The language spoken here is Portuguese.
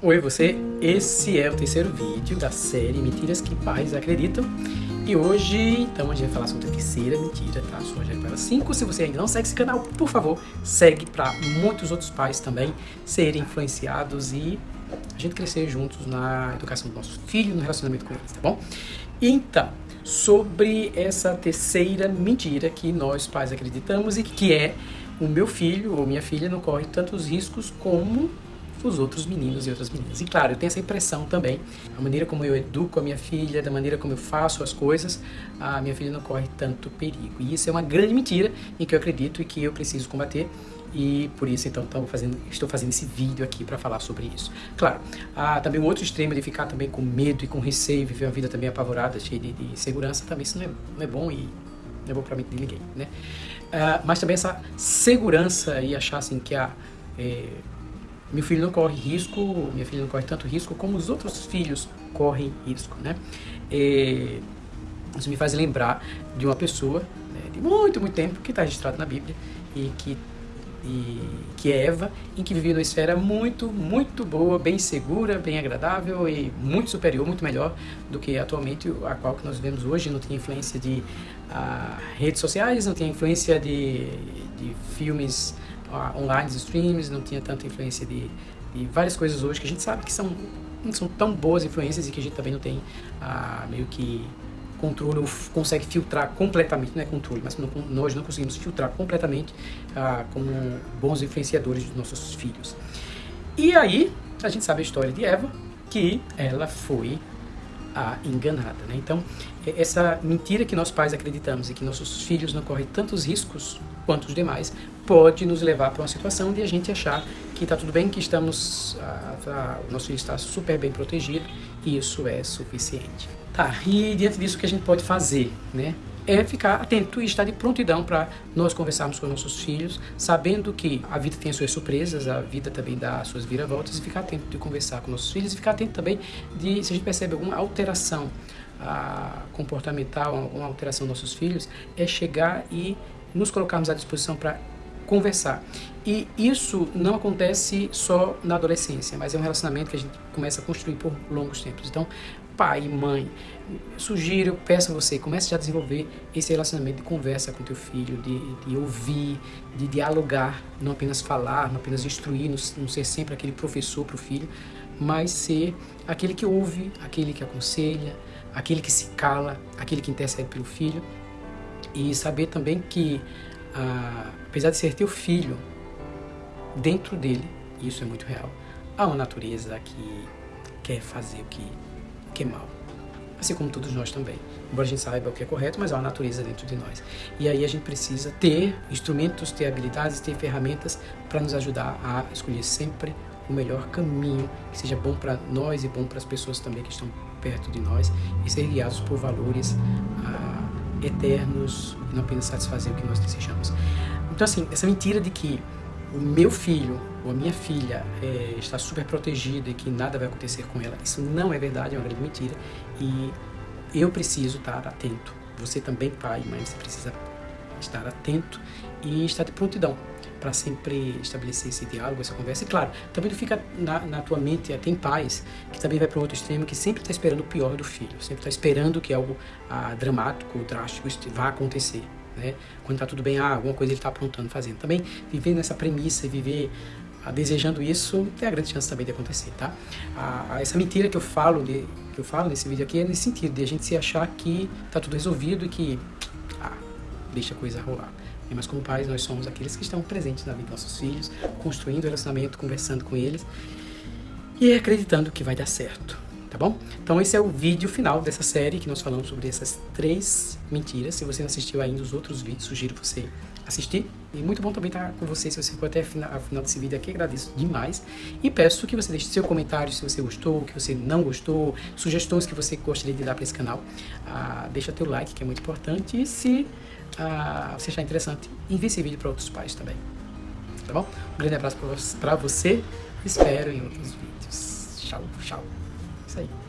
Oi você, esse é o terceiro vídeo da série Mentiras que Pais Acreditam e hoje, então, a gente vai falar sobre a terceira mentira, tá? Só já para 5, se você ainda não segue esse canal, por favor, segue para muitos outros pais também serem influenciados e a gente crescer juntos na educação do nosso filho, no relacionamento com eles, tá bom? Então, sobre essa terceira mentira que nós pais acreditamos e que é o meu filho ou minha filha não corre tantos riscos como os outros meninos e outras meninas. E claro, eu tenho essa impressão também, a maneira como eu educo a minha filha, da maneira como eu faço as coisas, a minha filha não corre tanto perigo. E isso é uma grande mentira em que eu acredito e que eu preciso combater e por isso então fazendo, estou fazendo esse vídeo aqui para falar sobre isso. Claro, há também um outro extremo de ficar também com medo e com receio, viver uma vida também apavorada, cheia de, de segurança, também isso não é, não é bom e não é bom para mim de ninguém, né? Uh, mas também essa segurança e achar assim que a é, meu filho não corre risco, minha filha não corre tanto risco como os outros filhos correm risco, né? E isso me faz lembrar de uma pessoa né, de muito, muito tempo que está registrada na Bíblia e que, e, que é Eva, em que vivia numa esfera muito, muito boa, bem segura, bem agradável e muito superior, muito melhor do que atualmente a qual que nós vivemos hoje. Não tinha influência de uh, redes sociais, não tinha influência de, de filmes online, streams, não tinha tanta influência de, de, várias coisas hoje que a gente sabe que são, não são tão boas influências e que a gente também não tem ah, meio que controle, consegue filtrar completamente, não é controle, mas não, nós não conseguimos filtrar completamente ah, como bons influenciadores dos nossos filhos. E aí, a gente sabe a história de Eva, que ela foi a enganada. Né? Então, essa mentira que nós pais acreditamos e que nossos filhos não correm tantos riscos quanto os demais, pode nos levar para uma situação de a gente achar que está tudo bem, que estamos, o nosso filho está super bem protegido e isso é suficiente. Tá, e diante disso o que a gente pode fazer, né? é ficar atento e estar de prontidão para nós conversarmos com nossos filhos, sabendo que a vida tem as suas surpresas, a vida também dá as suas viravoltas, e ficar atento de conversar com nossos filhos, e ficar atento também de se a gente percebe alguma alteração a, comportamental, alguma alteração dos nossos filhos, é chegar e nos colocarmos à disposição para conversar. E isso não acontece só na adolescência, mas é um relacionamento que a gente começa a construir por longos tempos. Então, pai mãe, sugiro, peço a você, comece já a desenvolver esse relacionamento de conversa com teu filho, de, de ouvir, de dialogar, não apenas falar, não apenas instruir, não, não ser sempre aquele professor para o filho, mas ser aquele que ouve, aquele que aconselha, aquele que se cala, aquele que intercede pelo filho e saber também que, ah, apesar de ser teu filho, dentro dele, isso é muito real, há uma natureza que quer fazer o que, o que é mal. Assim como todos nós também. Embora a gente saiba o que é correto, mas há uma natureza dentro de nós. E aí a gente precisa ter instrumentos, ter habilidades, ter ferramentas para nos ajudar a escolher sempre o melhor caminho que seja bom para nós e bom para as pessoas também que estão perto de nós e ser guiados por valores ah, eternos e não apenas satisfazer o que nós desejamos. Então, assim, essa mentira de que o meu filho ou a minha filha é, está super protegida e que nada vai acontecer com ela, isso não é verdade, é uma grande mentira. E eu preciso estar atento. Você também, pai e mãe, você precisa estar atento e estar de prontidão para sempre estabelecer esse diálogo, essa conversa. E claro, também não fica na, na tua mente, tem pais que também vai para um outro extremo, que sempre está esperando o pior do filho, sempre está esperando que algo ah, dramático, drástico vá acontecer. Né? Quando está tudo bem, ah, alguma coisa ele está aprontando, fazendo. Também viver nessa premissa e viver ah, desejando isso, tem a grande chance também de acontecer, tá? Ah, essa mentira que eu falo de, que eu falo nesse vídeo aqui é nesse sentido, de a gente se achar que está tudo resolvido e que ah, deixa a coisa rolar. Mas como pais, nós somos aqueles que estão presentes na vida dos nossos filhos, construindo relacionamento, conversando com eles e acreditando que vai dar certo, tá bom? Então esse é o vídeo final dessa série que nós falamos sobre essas três mentiras. Se você não assistiu ainda os outros vídeos, sugiro você assistir. E muito bom também estar com você, se você ficou até o final, final desse vídeo aqui, agradeço demais. E peço que você deixe seu comentário se você gostou, que você não gostou, sugestões que você gostaria de dar para esse canal. Ah, deixa teu like, que é muito importante. E se ah, você achar interessante, envie esse vídeo para outros pais também. Tá bom? Um grande abraço para você. Espero em outros vídeos. Tchau, tchau. Aí.